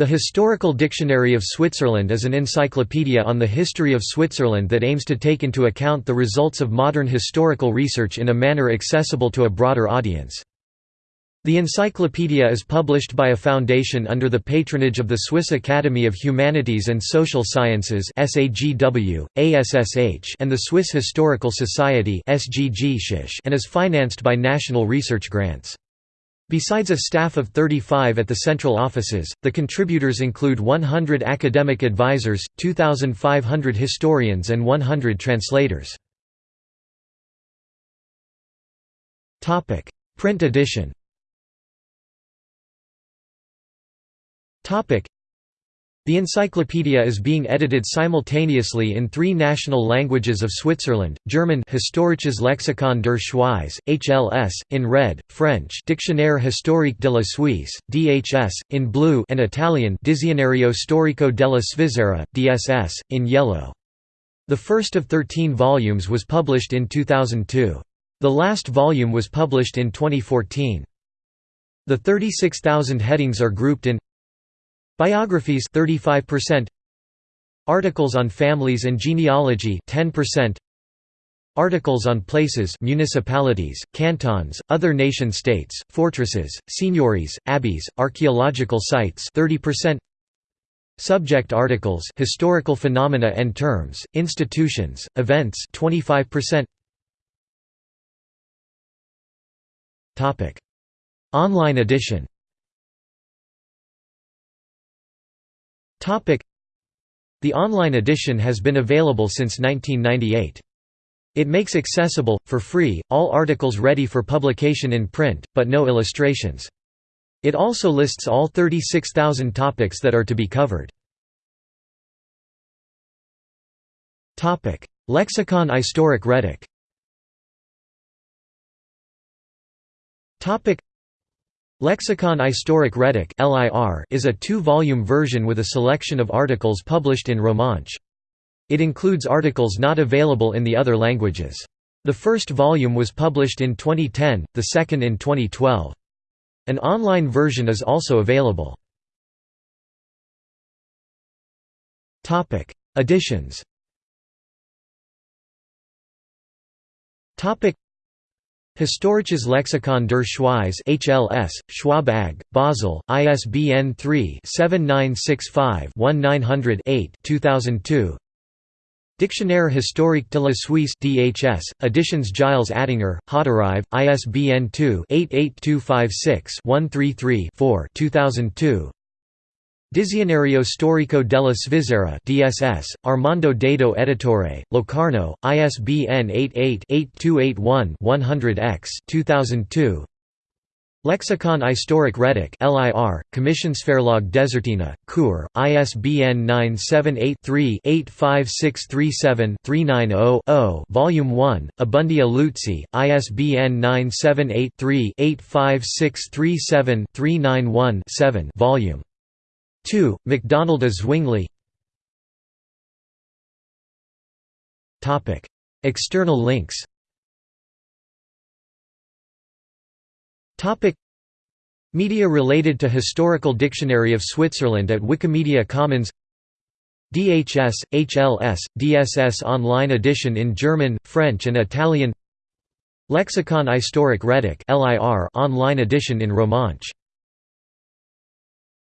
The Historical Dictionary of Switzerland is an encyclopedia on the history of Switzerland that aims to take into account the results of modern historical research in a manner accessible to a broader audience. The encyclopedia is published by a foundation under the patronage of the Swiss Academy of Humanities and Social Sciences and the Swiss Historical Society and is financed by national research grants. Besides a staff of 35 at the central offices, the contributors include 100 academic advisors, 2,500 historians and 100 translators. Print edition the encyclopedia is being edited simultaneously in three national languages of Switzerland, German Historisches Lexikon der Schweiz, HLS, in red, French Dictionnaire historique de la Suisse, DHS, in blue and Italian Dizionario storico della Svizzera, DSS, in yellow. The first of 13 volumes was published in 2002. The last volume was published in 2014. The 36,000 headings are grouped in Biographies 35% Articles on families and genealogy 10% Articles on places municipalities, cantons, other nation-states, fortresses, seigneuries, abbeys, archaeological sites 30% Subject articles historical phenomena and terms, institutions, events 25% Topic. Online edition The online edition has been available since 1998. It makes accessible, for free, all articles ready for publication in print, but no illustrations. It also lists all 36,000 topics that are to be covered. Lexicon Istoric Retic Lexicon Istoric Retic is a two-volume version with a selection of articles published in Romansh. It includes articles not available in the other languages. The first volume was published in 2010, the second in 2012. An online version is also available. Editions Historisches Lexikon der Schweiz HLS, Schwab AG, Basel, ISBN 3-7965-1900-8 2002 Dictionnaire historique de la Suisse DHS, editions Gilles Attinger, Hauterive, ISBN 2-88256-133-4 2002 Dizionario storico della Svizzera DSS, Armando Dado Editore, Locarno, ISBN 88-8281-100-X 2002. Lexicon Istoric Retic LIR, Commissionsverlag Desertina, Chur, ISBN 978-3-85637-390-0 Volume 1, Abundia Luzzi, ISBN 978-3-85637-391-7 Volume 2. MacDonald A. Zwingli. External links. Media related to Historical Dictionary of Switzerland at Wikimedia Commons. DHS, HLS, DSS online edition in German, French and Italian. Lexicon Istoric Retic online edition in Romansh